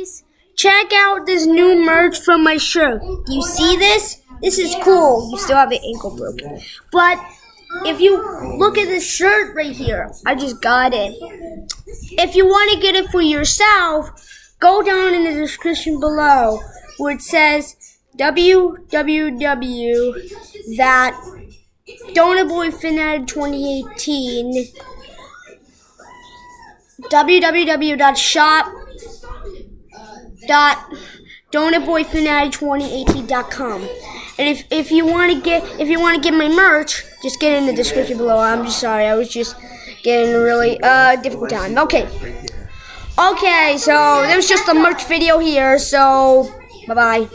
guys, check out this new merch from my shirt. You see this? This is cool. You still have the ankle broken. But if you look at this shirt right here, I just got it. If you want to get it for yourself, go down in the description below where it says www that Donaboy 2018 www.shop dot donutboyfanatic2018.com and if, if you want to get if you want to get my merch just get in the description below. I'm just sorry i was just getting a really uh difficult time. Okay. Okay so there's just a merch video here so bye bye